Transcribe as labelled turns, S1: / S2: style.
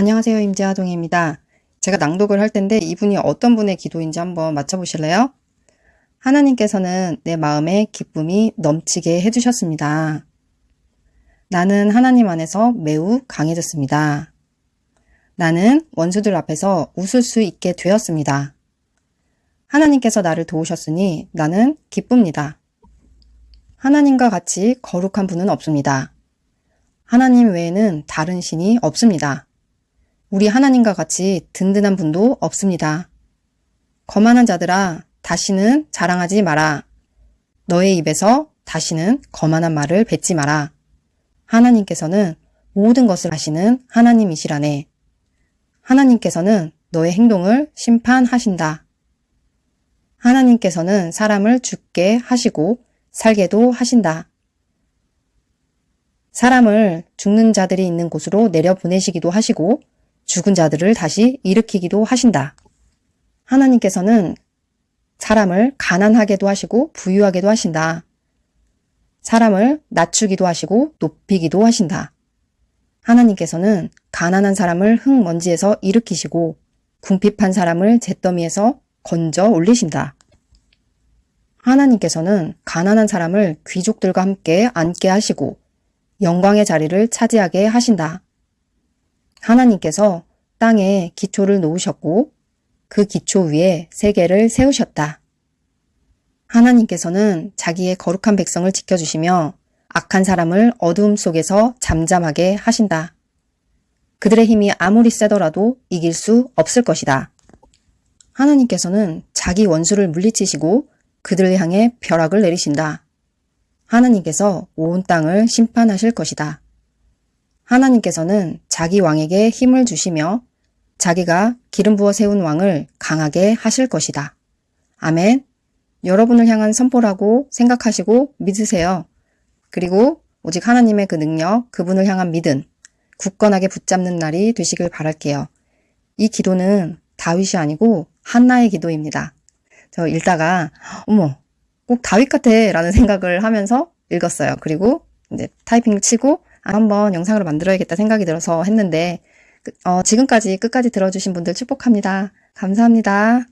S1: 안녕하세요. 임재하동입니다. 제가 낭독을 할 텐데 이분이 어떤 분의 기도인지 한번 맞춰보실래요? 하나님께서는 내 마음에 기쁨이 넘치게 해주셨습니다. 나는 하나님 안에서 매우 강해졌습니다. 나는 원수들 앞에서 웃을 수 있게 되었습니다. 하나님께서 나를 도우셨으니 나는 기쁩니다. 하나님과 같이 거룩한 분은 없습니다. 하나님 외에는 다른 신이 없습니다. 우리 하나님과 같이 든든한 분도 없습니다. 거만한 자들아, 다시는 자랑하지 마라. 너의 입에서 다시는 거만한 말을 뱉지 마라. 하나님께서는 모든 것을 하시는 하나님이시라네. 하나님께서는 너의 행동을 심판하신다. 하나님께서는 사람을 죽게 하시고 살게도 하신다. 사람을 죽는 자들이 있는 곳으로 내려보내시기도 하시고 죽은 자들을 다시 일으키기도 하신다. 하나님께서는 사람을 가난하게도 하시고 부유하게도 하신다. 사람을 낮추기도 하시고 높이기도 하신다. 하나님께서는 가난한 사람을 흙먼지에서 일으키시고 궁핍한 사람을 잿더미에서 건져 올리신다. 하나님께서는 가난한 사람을 귀족들과 함께 앉게 하시고 영광의 자리를 차지하게 하신다. 하나님께서 땅에 기초를 놓으셨고 그 기초 위에 세계를 세우셨다. 하나님께서는 자기의 거룩한 백성을 지켜주시며 악한 사람을 어두움 속에서 잠잠하게 하신다. 그들의 힘이 아무리 세더라도 이길 수 없을 것이다. 하나님께서는 자기 원수를 물리치시고 그들을 향해 벼락을 내리신다. 하나님께서 온 땅을 심판하실 것이다. 하나님께서는 자기 왕에게 힘을 주시며 자기가 기름 부어 세운 왕을 강하게 하실 것이다. 아멘. 여러분을 향한 선포라고 생각하시고 믿으세요. 그리고 오직 하나님의 그 능력, 그분을 향한 믿음, 굳건하게 붙잡는 날이 되시길 바랄게요. 이 기도는 다윗이 아니고 한나의 기도입니다. 저 읽다가 어머 꼭 다윗 같아 라는 생각을 하면서 읽었어요. 그리고 이제 타이핑을 치고 아, 한번 영상으로 만들어야겠다 생각이 들어서 했는데 어, 지금까지 끝까지 들어주신 분들 축복합니다. 감사합니다.